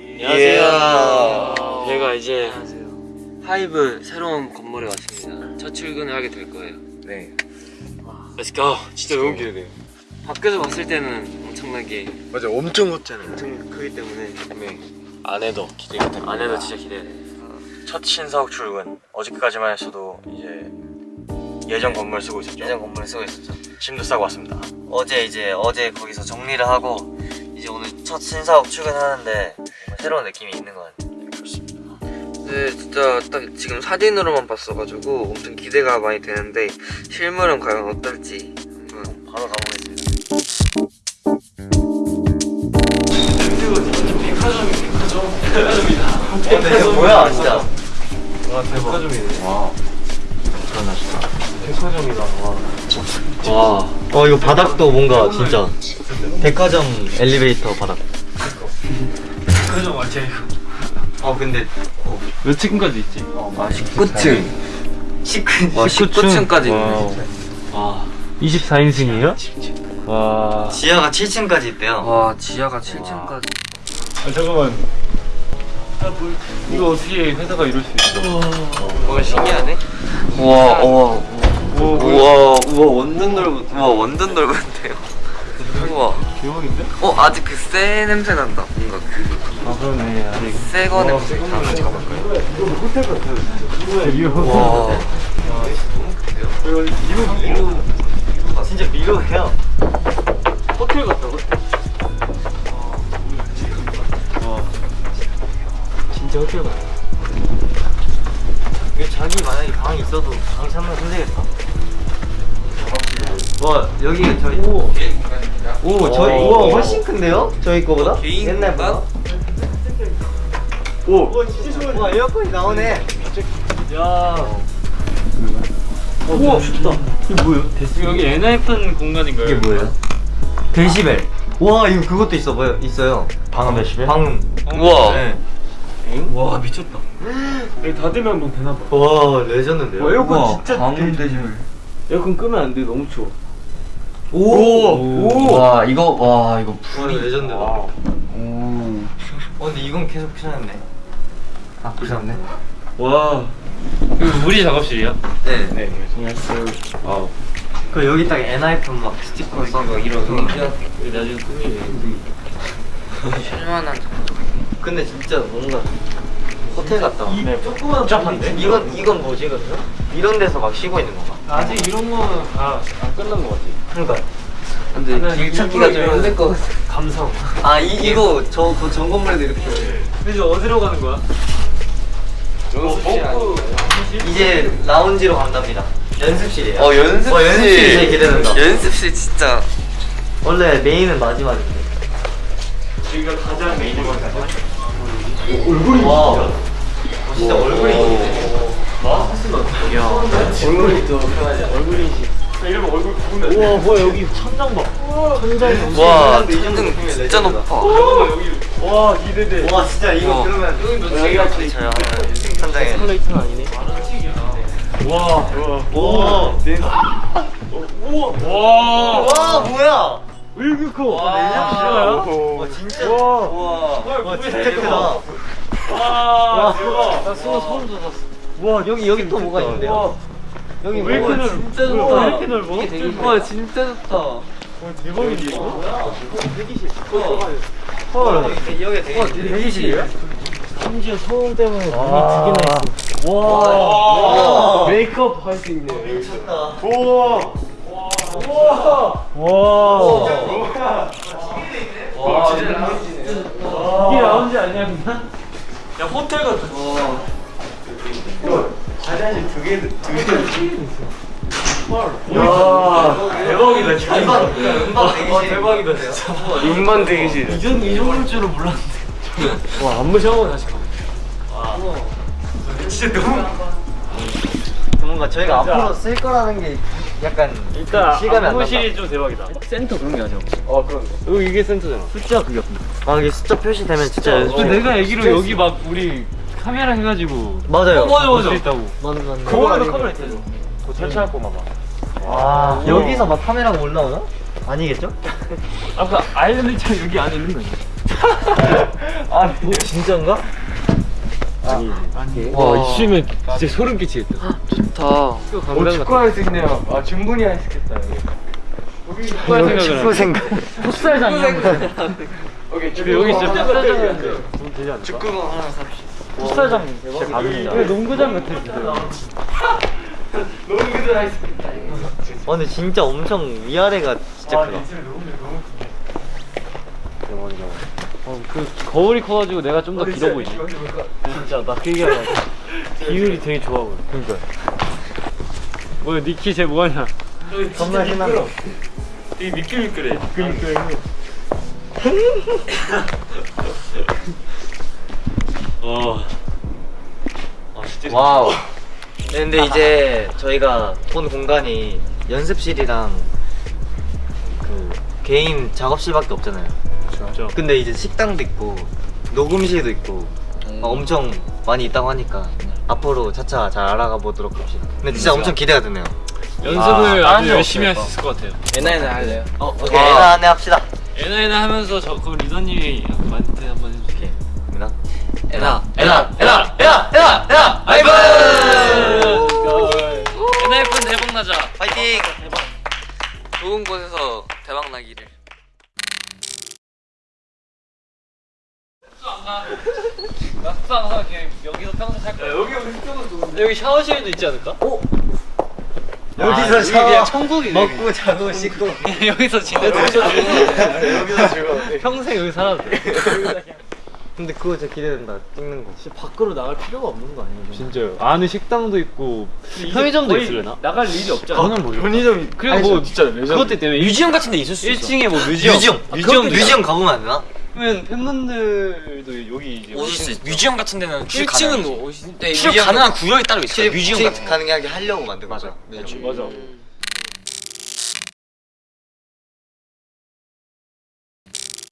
안녕하세요. 저희가 이제 안녕하세요. 하이브 새로운 건물에 왔습니다. 첫 출근을 하게 될 거예요. 네. Let's go. 진짜 너무 기대돼요. 밖에서 봤을 때는 엄청나게 맞아, 엄청 컸잖아요. 엄청 크기 때문에 네. 안에도 기대가 됩니다. 안에도 진짜 기대돼. 첫 신사옥 출근. 어저께까지만 했어도 이제 예전 건물 쓰고 있었죠. 예전 건물을 쓰고 있었죠. 짐도 싸고 왔습니다. 어제 이제 어제 거기서 정리를 하고 이제 오늘 첫 신사옥 출근하는데 새로운 느낌이 있는 것 같아요. 네, 진짜 딱 지금 사진으로만 봤어가지고 엄청 기대가 많이 되는데 실물은 과연 어떨지 한번 바로 가보겠습니다. 근데 이거 뭐야 진짜? 와. 어 이거 바닥도 뭔가 진짜 백화점 엘리베이터 바닥. 그죠 맞지? 어 근데 몇 층까지 있지? 아 19층 19. 와 19층 까지 있네 wow. 진짜 와. 24인승이에요? 와. 지하가 7층까지 있대요. 와 지하가 7층까지 아, 잠깐만. 이거 어떻게 회사가 이럴 수 있어? 뭔가 신기하네 우와 우와 우와 우와 완전 넓은 우와 완전 넓은데요 우와 대박인데? 어 아직 그 새 냄새 난다 뭔가 아 그러네. 아직. 그새거 냄새 같이 가볼까요? 이거 호텔 같아요. 진짜. 리오. 와 진짜 미로해요. 호텔 같다 호텔. 와. 진짜 호텔 같다. 이게 자기 만약에 방이 있어도 방 찾는 힘들겠다. 와 여기 저희 오, 오 저희 오. 우와 훨씬 큰데요? 저희 거보다? 개인 옛날보다? 오. 와 에어컨이 나오네. 야. 우와 춥다. 이게 뭐예요? 여기 엔하이픈 공간인가요? 이게 뭐예요? 데시벨. 와 이거 그것도 있어 보여 있어요. 방음 데시벨? 방음. 우와 네. 와 미쳤다. 여기 닫으면 뭐 되나 봐. 와 legend인데요? 와, 에어컨 진짜 방음 데시벨 에어컨 끄면 안 돼. 너무 추워. 오. 와 이거 와 이거 와 legend다. 와. 오어 근데 이건 계속 피셨네. 아 피셨네. 와. 이거 우리 작업실이야? 네. 네. 안녕하세요. 아. 그 여기 딱 엔하이픈 막 스티커 있고 이런 거. 나중에 꾸미네. 실만한 근데 진짜 뭔가 호텔 같다. 네. 조그만 복잡한데? 이건 이건 뭐지 그러면? 이런 데서 막 쉬고 있는 건가? 아직 이런 거는 다 안 끝난 것 같아. 그러니까. 근데 길 찾기가 좀 힘들 것 같아 감성. 아 이, 이거 저그 전건물에도 이렇게 이제 어디로 가는 거야? 연습실 아니에요? 이제 라운지로 간답니다. 연습실이에요. 어 연습실 어, 연습실 이 제일 기대된다. 연습실 진짜 원래 메인은 마지막인데. 여기가 가장 메인 것 같아. 얼굴이 와. 어, 진짜 얼굴이 있네. 얼굴이 또 편하지. 얼굴이 인식. 이러면 얼굴 구분돼. 우와 뭐야 여기 천장 봐. 천장이 와 천등 진짜 높아. 와 기대돼. 와 진짜 이거 와. 그러면 여기가 천장에. 플레이트는 아니네. 와. 와. 오. 우와. 와. 와 뭐야? 왜 이렇게 커? 와. 내장 와 진짜. 와 진짜 크다. 와. 대박. 나 소름 소름 돋았어. 와 여기 여기 또 뭐가 있는데요? 여기 왜 이렇게 넓어? 진짜 왜 좋다. 이렇게 넓어? 와 진짜 좋다 와, 대박인데 이거? 헐. 여기 되게 대기실이에요? 심지어 소음 때문에 눈이 와. 두 개나 있어. 와. 메이크업 할 수 있네. 미쳤다. 우와. 우와. 와. 와 이게 라운지 아니야 그냥? 야 호텔 같아. 화장실 두 개, 두 개. 야 대박이다 진짜. 음방, 음방 대기실. 대박이다 진짜. 음반 대기실 이전 이 정도일 줄은 몰랐는데. 와 안 무시하고 다시 가. 진짜 너무. 뭔가 저희가. 앞으로 쓸 거라는 게 약간 일단 실감이 안 난다. 안무실이 좀 대박이다. 센터 그런 게 아니야. 어 그런 거. 이게 센터잖아. 숫자 그게. 아 이게 숫자 표시되면 진짜 어, 내가 얘기로 여기 막 우리 카메라 해가지고 맞아요. 어, 맞아, 맞아. 있다고. 맞네 맞네. 그거에도 카메라 있잖아. 그거 설치할 거만 봐. 아 여기서 막 카메라가 올라오나? 아니겠죠? 아까 아일랜드처럼 여기 안에 있는 거 아니야? 아 진짜인가? 와 있으면 진짜 소름 끼치겠다 좋다. 오 축구할 수 있네요 아 충분히 할 수 있겠다 여기 축구할 생각을 생각 풋살장이야 오케이 축구 여기 진짜 않을까? 축구공 하나 삽시다 풋살장 왜 농구장 같아 할수 있겠다 어, 근데 진짜 엄청 위아래가 진짜 크다. 어, 그 거울이 커가지고 내가 좀 더 길어 보이지. 진짜 나 그 얘기하려. 비율이 되게 좋아 보여. 그러니까. 뭐야 니키 쟤 뭐하냐? 겁나 신난다. 되게 미끌미끌해. 미끌미끌해. 어. 아 진짜. 와우. 네, 근데 이제 저희가 본 공간이 연습실이랑 그 개인 작업실밖에 없잖아요. 진짜. 근데 이제 식당도 있고 녹음실도 있고 막 엄청 많이 있다고 하니까 앞으로 차차 잘 알아가 보도록 합시다. 근데 진짜 엄청 기대가 되네요. 연습을 아, 아, 딴주데 열심히 할. 수 있을 것 같아요. 에나에나 할래요? 어, 오케이. 에나 안내 합시다. 에나에나 하면서 저그 리더님이 만트 한번 해줄게. 에나. 에나. 에나, 에나, 에나, 에나, 에나, 아이브! 에나이픈 대박 나자. 파이팅! 좋은 곳에서 대박 나기를. 나 숙소 안 가. 그냥 여기서 평생 살 거야. 여기 우리 숙소가 좋은데. 여기 샤워실도 있지 않을까? 어? 여기서 이게 그냥 샤워, 천국이네. 먹고 자고 씻고. 여기서 지내도 여기서 즐거워. 평생 여기 살아도 돼. 근데 그거 진짜 기대된다. 찍는 거. 진짜 밖으로 나갈 필요가 없는 거 아니에요? 진짜요. 안에 식당도 있고 편의점도 있으려나? 나갈 일이 없잖아. 저는 모르. 편의점. 그리고 뭐 진짜. 그것 때문에 museum 같은 데 있을 수 있어. 1층에 뭐 museum. museum. museum museum 가보면 안 되나? 그러면 팬분들도 여기 이제 오실 수 있어. 뮤지엄 같은 데는 출입 1층은 가능하지. 뭐 오시? 네, 출입 가능한 구역이 따로 있어. 출입, 뮤지엄 같은 거. 가능하게 하려고 만든 거죠. 맞아. 맞아.